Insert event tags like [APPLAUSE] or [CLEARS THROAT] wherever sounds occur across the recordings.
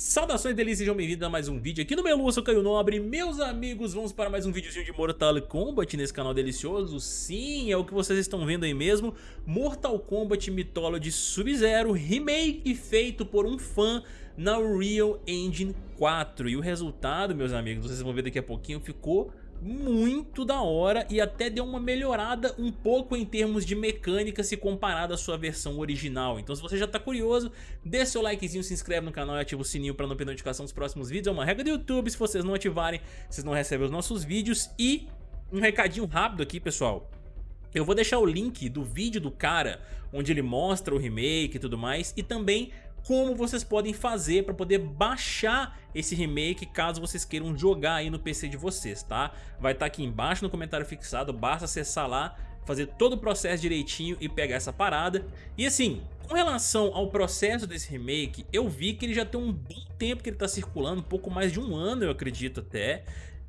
Saudações delícias, sejam bem-vindos a mais um vídeo aqui no Melu, eu sou Caio Nobre. Meus amigos, vamos para mais um videozinho de Mortal Kombat nesse canal delicioso? Sim, é o que vocês estão vendo aí mesmo. Mortal Kombat Mythology Sub-Zero Remake feito por um fã na Unreal Engine 4 E o resultado, meus amigos, vocês vão ver daqui a pouquinho, ficou muito da hora e até deu uma melhorada um pouco em termos de mecânica se comparado à sua versão original. Então se você já tá curioso, deixa seu likezinho, se inscreve no canal e ativa o sininho para não perder notificação dos próximos vídeos. É uma regra do YouTube, se vocês não ativarem, vocês não recebem os nossos vídeos. E um recadinho rápido aqui, pessoal. Eu vou deixar o link do vídeo do cara, onde ele mostra o remake e tudo mais, e também como vocês podem fazer para poder baixar esse remake caso vocês queiram jogar aí no PC de vocês, tá? Vai estar tá aqui embaixo no comentário fixado, basta acessar lá, fazer todo o processo direitinho e pegar essa parada. E assim, com relação ao processo desse remake, eu vi que ele já tem um bom tempo que ele está circulando, um pouco mais de um ano eu acredito até.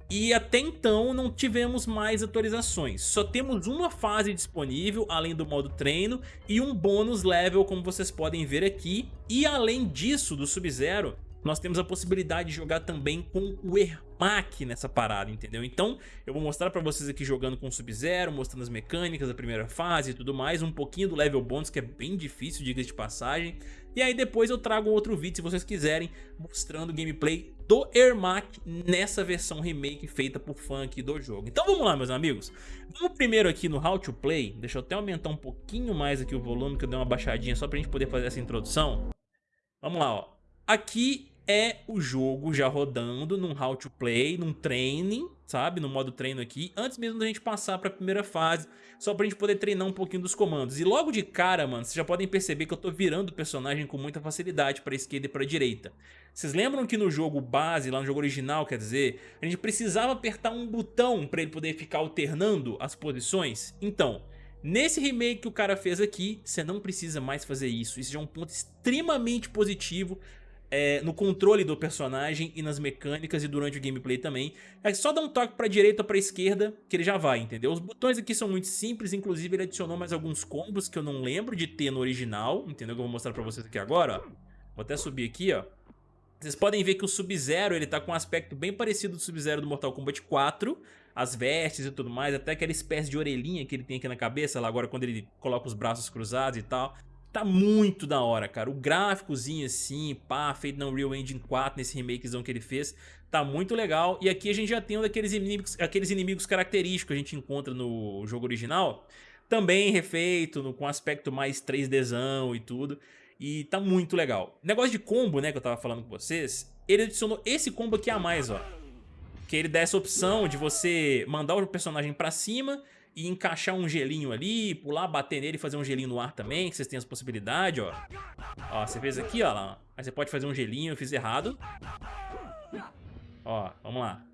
E até então não tivemos mais atualizações, só temos uma fase disponível além do modo treino e um bônus level como vocês podem ver aqui. E além disso do Sub-Zero, nós temos a possibilidade de jogar também com o Ermac nessa parada, entendeu? Então eu vou mostrar pra vocês aqui jogando com o Sub-Zero, mostrando as mecânicas da primeira fase e tudo mais, um pouquinho do level bônus que é bem difícil, diga de passagem. E aí depois eu trago outro vídeo, se vocês quiserem, mostrando gameplay do Ermac nessa versão remake feita por fã aqui do jogo. Então vamos lá, meus amigos. Vamos primeiro aqui no How to Play, deixa eu até aumentar um pouquinho mais aqui o volume, que eu dei uma baixadinha só pra gente poder fazer essa introdução. Vamos lá, ó. Aqui é o jogo já rodando num how to play, num training, sabe? No modo treino aqui, antes mesmo da gente passar pra primeira fase, só pra gente poder treinar um pouquinho dos comandos. E logo de cara, mano, vocês já podem perceber que eu tô virando o personagem com muita facilidade pra esquerda e pra direita. Vocês lembram que no jogo base, lá no jogo original, quer dizer, a gente precisava apertar um botão pra ele poder ficar alternando as posições? Então... Nesse remake que o cara fez aqui, você não precisa mais fazer isso. Isso já é um ponto extremamente positivo é, no controle do personagem e nas mecânicas e durante o gameplay também. É só dar um toque pra direita ou pra esquerda que ele já vai, entendeu? Os botões aqui são muito simples, inclusive ele adicionou mais alguns combos que eu não lembro de ter no original, entendeu? Que eu vou mostrar pra vocês aqui agora, ó. Vou até subir aqui, ó. Vocês podem ver que o Sub-Zero ele tá com um aspecto bem parecido do Sub-Zero do Mortal Kombat 4, as vestes e tudo mais, até aquela espécie de orelhinha que ele tem aqui na cabeça, lá agora quando ele coloca os braços cruzados e tal. Tá muito da hora, cara. O gráficozinho assim, pá, feito na Unreal Engine 4, nesse remakezão que ele fez, tá muito legal. E aqui a gente já tem um daqueles inimigos, aqueles inimigos característicos que a gente encontra no jogo original. Também refeito, no, com aspecto mais 3Dzão e tudo. E tá muito legal. Negócio de combo, né, que eu tava falando com vocês, ele adicionou esse combo aqui a mais, ó. Que ele dá essa opção de você mandar o personagem pra cima e encaixar um gelinho ali, pular, bater nele e fazer um gelinho no ar também, que vocês têm essa possibilidade, ó. Ó, você fez aqui, ó lá. Aí você pode fazer um gelinho, eu fiz errado. Ó, vamos lá.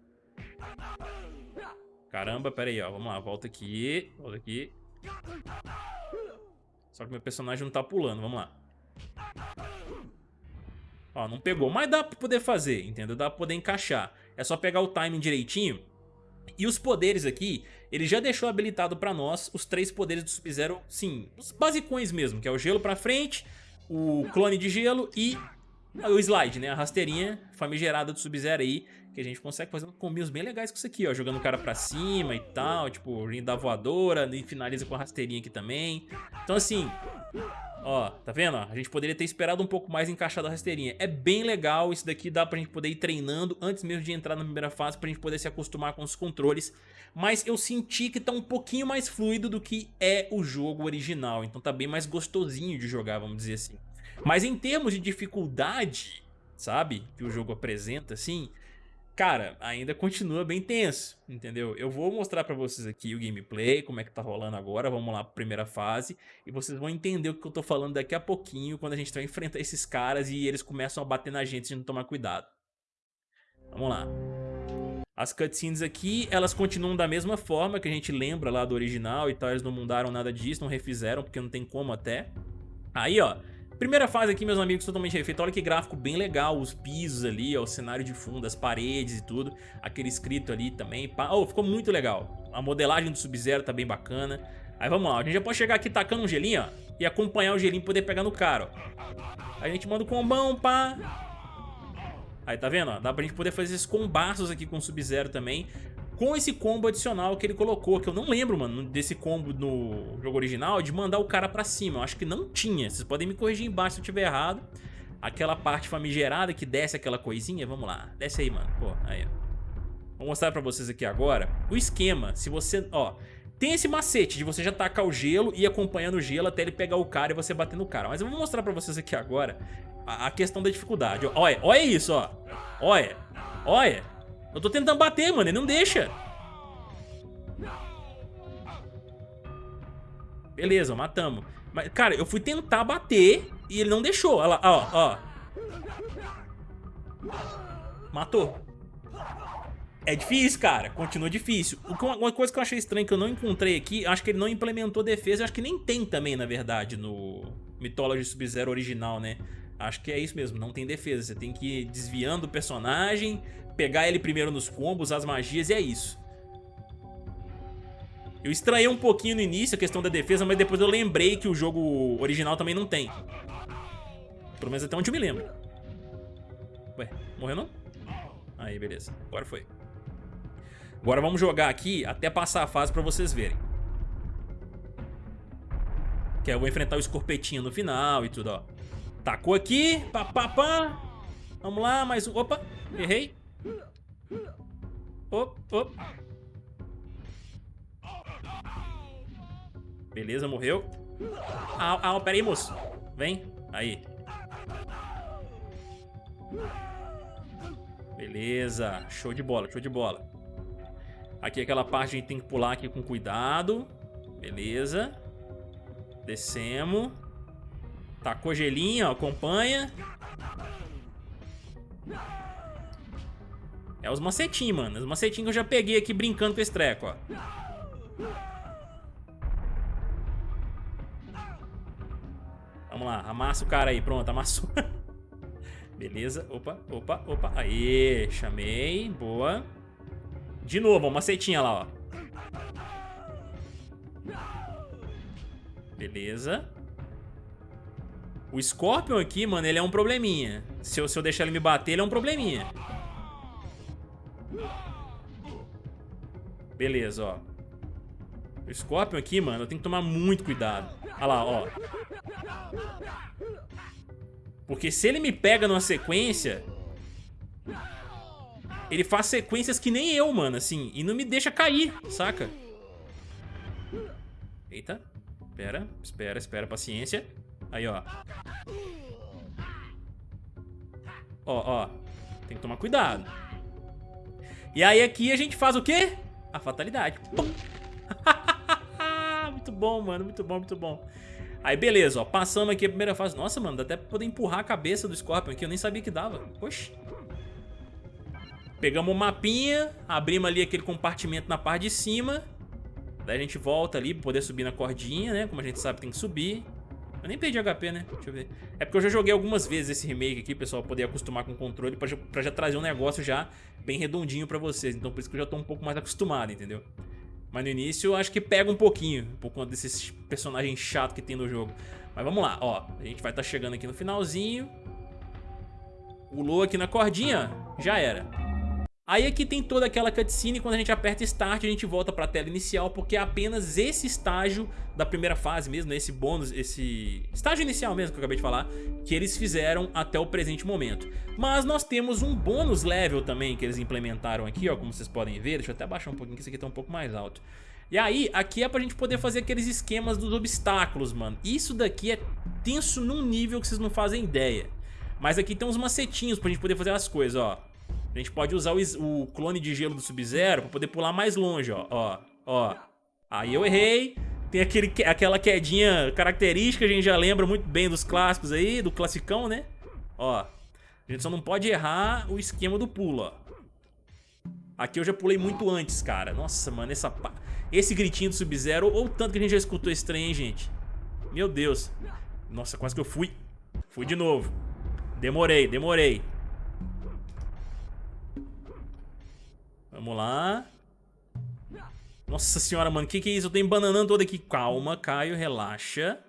Caramba, pera aí, ó. Vamos lá, volta aqui, volta aqui. Só que meu personagem não tá pulando, vamos lá. Ó, não pegou, mas dá pra poder fazer, entendeu? Dá pra poder encaixar. É só pegar o timing direitinho e os poderes aqui, ele já deixou habilitado pra nós os três poderes do Sub-Zero, sim, os basicões mesmo, que é o gelo pra frente, o clone de gelo e o slide, né, a rasteirinha famigerada do Sub-Zero aí, que a gente consegue fazer combinhos bem legais com isso aqui, ó, jogando o cara pra cima e tal, tipo, rindo da voadora, e finaliza com a rasteirinha aqui também. Então assim, Ó, tá vendo? A gente poderia ter esperado um pouco mais encaixado a rasteirinha. É bem legal, isso daqui dá pra gente poder ir treinando antes mesmo de entrar na primeira fase, pra gente poder se acostumar com os controles. Mas eu senti que tá um pouquinho mais fluido do que é o jogo original, então tá bem mais gostosinho de jogar, vamos dizer assim. Mas em termos de dificuldade, sabe, que o jogo apresenta, assim, cara, ainda continua bem tenso, entendeu? Eu vou mostrar pra vocês aqui o gameplay, como é que tá rolando agora, vamos lá pra primeira fase, e vocês vão entender o que eu tô falando daqui a pouquinho, quando a gente vai enfrentar esses caras e eles começam a bater na gente se não tomar cuidado. Vamos lá. As cutscenes aqui, elas continuam da mesma forma que a gente lembra lá do original e tal, eles não mudaram nada disso, não refizeram, porque não tem como até. Aí, ó, Primeira fase aqui, meus amigos, totalmente refeito. Olha que gráfico bem legal, os pisos ali, ó, o cenário de fundo, as paredes e tudo. Aquele escrito ali também. Oh, ficou muito legal. A modelagem do Sub-Zero tá bem bacana. Aí vamos lá, a gente já pode chegar aqui tacando um gelinho, ó. E acompanhar o gelinho e poder pegar no cara, ó. A gente manda o combão, pá. Aí, tá vendo? Ó? Dá pra gente poder fazer esses combaços aqui com o Sub-Zero também. Com esse combo adicional que ele colocou, que eu não lembro, mano, desse combo no jogo original, de mandar o cara pra cima. Eu acho que não tinha. Vocês podem me corrigir embaixo se eu tiver errado. Aquela parte famigerada que desce aquela coisinha. Vamos lá. Desce aí, mano. Pô, aí, ó. Vou mostrar pra vocês aqui agora o esquema. Se você, ó, tem esse macete de você já tacar o gelo e ir acompanhando o gelo até ele pegar o cara e você bater no cara. Mas eu vou mostrar pra vocês aqui agora a, a questão da dificuldade. Olha, olha isso, ó. Olha, olha. Eu tô tentando bater, mano, ele não deixa. Beleza, matamos. Mas, cara, eu fui tentar bater e ele não deixou. Olha lá, ó, ó. Matou. É difícil, cara. Continua difícil. Uma coisa que eu achei estranha que eu não encontrei aqui, acho que ele não implementou defesa. Acho que nem tem também, na verdade, no Mythology Sub-Zero original, né? Acho que é isso mesmo, não tem defesa. Você tem que ir desviando o personagem, pegar ele primeiro nos combos, as magias e é isso. Eu estranhei um pouquinho no início a questão da defesa, mas depois eu lembrei que o jogo original também não tem. Pelo menos até onde eu me lembro. Ué, morreu não? Aí, beleza. Agora foi. Agora vamos jogar aqui até passar a fase pra vocês verem. Que eu vou enfrentar o escorpetinho no final e tudo, ó. Tacou aqui, pá, pá, pá. Vamos lá, mais um. Opa, errei. Op, op. Beleza, morreu. Ah, ah, pera aí, moço. Vem. Aí. Beleza. Show de bola, show de bola. Aqui aquela parte a gente tem que pular aqui com cuidado. Beleza. Descemos. Tacou gelinho, ó, acompanha. É os macetinhos, mano. Os macetinhos que eu já peguei aqui brincando com esse treco, ó. Vamos lá, amassa o cara aí. Pronto, amassou. [LAUGHS] Beleza. Opa, opa, opa. Aê, chamei. Boa. De novo, uma setinha lá, ó. Beleza. O Scorpion aqui, mano, ele é um probleminha. Se eu, se eu deixar ele me bater, ele é um probleminha. Beleza, ó. O Scorpion aqui, mano, eu tenho que tomar muito cuidado. Olha lá, ó. Porque se ele me pega numa sequência, ele faz sequências que nem eu, mano, assim, e não me deixa cair, saca? Eita, espera, espera, espera, paciência. Aí, ó. Ó, ó, tem que tomar cuidado. E aí aqui a gente faz o quê? A fatalidade. [LAUGHS] muito bom, mano, muito bom, muito bom. Aí beleza, ó, passamos aqui a primeira fase. Nossa, mano, dá até pra poder empurrar a cabeça do Scorpion aqui, eu nem sabia que dava. Poxa. Pegamos o mapinha, abrimos ali aquele compartimento na parte de cima. Daí a gente volta ali pra poder subir na cordinha, né? Como a gente sabe, tem que subir. Eu nem perdi HP, né? Deixa eu ver. É porque eu já joguei algumas vezes esse remake aqui, pessoal, pra poder acostumar com o controle, pra já, pra já trazer um negócio já bem redondinho pra vocês. Então por isso que eu já tô um pouco mais acostumado, entendeu? Mas no início eu acho que pega um pouquinho, por conta desses personagens chatos que tem no jogo. Mas vamos lá, ó. A gente vai estar tá chegando aqui no finalzinho. Pulou aqui na cordinha, já era. Aí aqui tem toda aquela cutscene, quando a gente aperta Start a gente volta para a tela inicial, porque é apenas esse estágio da primeira fase mesmo, esse bônus, esse estágio inicial mesmo que eu acabei de falar, que eles fizeram até o presente momento. Mas nós temos um bônus level também que eles implementaram aqui, ó, como vocês podem ver, deixa eu até baixar um pouquinho que esse aqui tá um pouco mais alto. E aí, aqui é pra gente poder fazer aqueles esquemas dos obstáculos, mano. Isso daqui é tenso num nível que vocês não fazem ideia. Mas aqui tem uns macetinhos pra gente poder fazer as coisas, ó. A gente pode usar o, o clone de gelo do Sub-Zero pra poder pular mais longe, ó. Ó, ó. Aí eu errei. Tem aquele, aquela quedinha característica, a gente já lembra muito bem dos clássicos aí, do classicão, né? Ó. A gente só não pode errar o esquema do pulo, ó. Aqui eu já pulei muito antes, cara. Nossa, mano, essa... esse gritinho do Sub-Zero, ou tanto que a gente já escutou esse trem, hein, gente? Meu Deus. Nossa, quase que eu fui. Fui de novo. Demorei, demorei. Vamos lá. Nossa senhora, mano. Que que é isso? Eu tô embananando todo aqui. Calma, Caio. Relaxa.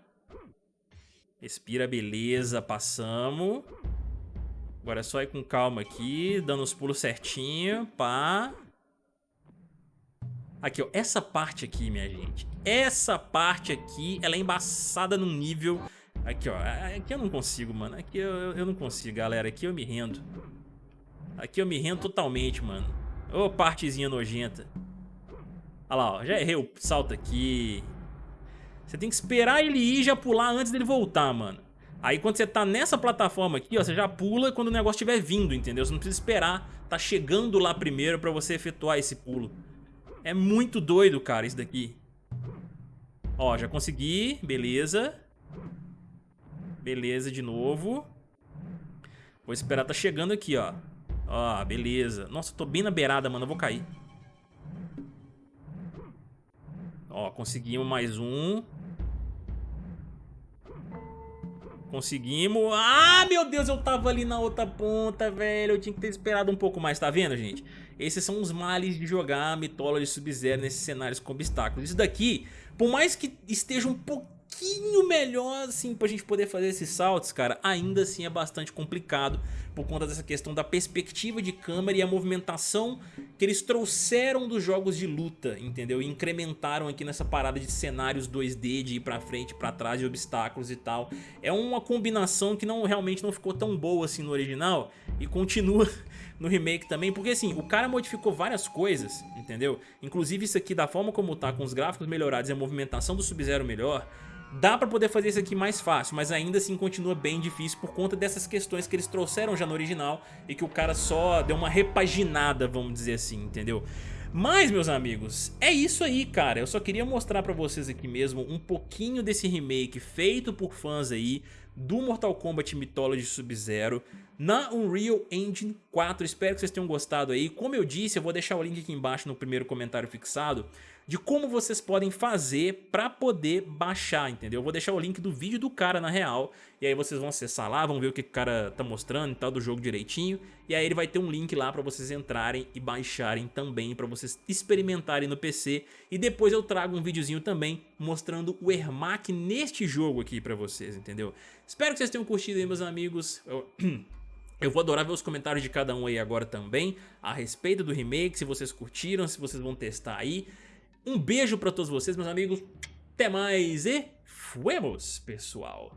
Respira, beleza. Passamos. Agora é só ir com calma aqui, dando os pulos certinho, pá. Aqui, ó, essa parte aqui, minha gente, essa parte aqui, ela é embaçada num nível... Aqui, ó, aqui eu não consigo, mano, aqui eu, eu não consigo, galera, aqui eu me rendo. Aqui eu me rendo totalmente, mano. Ô, partezinha nojenta. Olha lá, ó, já errei o salto aqui. Você tem que esperar ele ir e já pular antes dele voltar, mano. Aí quando você tá nessa plataforma aqui, ó, você já pula quando o negócio estiver vindo, entendeu? Você não precisa esperar tá chegando lá primeiro pra você efetuar esse pulo. É muito doido, cara, isso daqui. Ó, já consegui, beleza. Beleza de novo. Vou esperar tá chegando aqui, ó. Ó, beleza. Nossa, tô bem na beirada, mano, eu vou cair. Ó, conseguimos mais um. Conseguimos. Ah, meu Deus, eu tava ali na outra ponta, velho. Eu tinha que ter esperado um pouco mais, tá vendo, gente? Esses são os males de jogar Mythology Sub-Zero nesses cenários com obstáculos. Isso daqui, por mais que esteja um pouquinho pouquinho melhor, assim, pra gente poder fazer esses saltos, cara, ainda assim é bastante complicado por conta dessa questão da perspectiva de câmera e a movimentação que eles trouxeram dos jogos de luta, entendeu? E incrementaram aqui nessa parada de cenários 2D, de ir pra frente, pra trás, de obstáculos e tal. É uma combinação que não realmente não ficou tão boa assim no original e continua [LAUGHS] no remake também, porque assim, o cara modificou várias coisas, entendeu? Inclusive isso aqui, da forma como tá, com os gráficos melhorados e a movimentação do Sub-Zero melhor, Dá pra poder fazer isso aqui mais fácil, mas ainda assim continua bem difícil por conta dessas questões que eles trouxeram já no original e que o cara só deu uma repaginada, vamos dizer assim, entendeu? Mas, meus amigos, é isso aí, cara. Eu só queria mostrar pra vocês aqui mesmo um pouquinho desse remake feito por fãs aí do Mortal Kombat Mythology Sub-Zero na Unreal Engine 4. Espero que vocês tenham gostado aí. Como eu disse, eu vou deixar o link aqui embaixo no primeiro comentário fixado de como vocês podem fazer para poder baixar, entendeu? Eu vou deixar o link do vídeo do cara na real, e aí vocês vão acessar lá, vão ver o que o cara tá mostrando e tal do jogo direitinho, e aí ele vai ter um link lá para vocês entrarem e baixarem também, para vocês experimentarem no PC, e depois eu trago um videozinho também mostrando o Ermac neste jogo aqui para vocês, entendeu? Espero que vocês tenham curtido aí, meus amigos. Eu... [CLEARS THROAT] Eu vou adorar ver os comentários de cada um aí agora também, a respeito do remake, se vocês curtiram, se vocês vão testar aí. Um beijo pra todos vocês, meus amigos. Até mais e fuemos, pessoal.